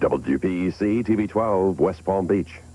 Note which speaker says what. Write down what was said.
Speaker 1: WPEC TV 12, West Palm Beach.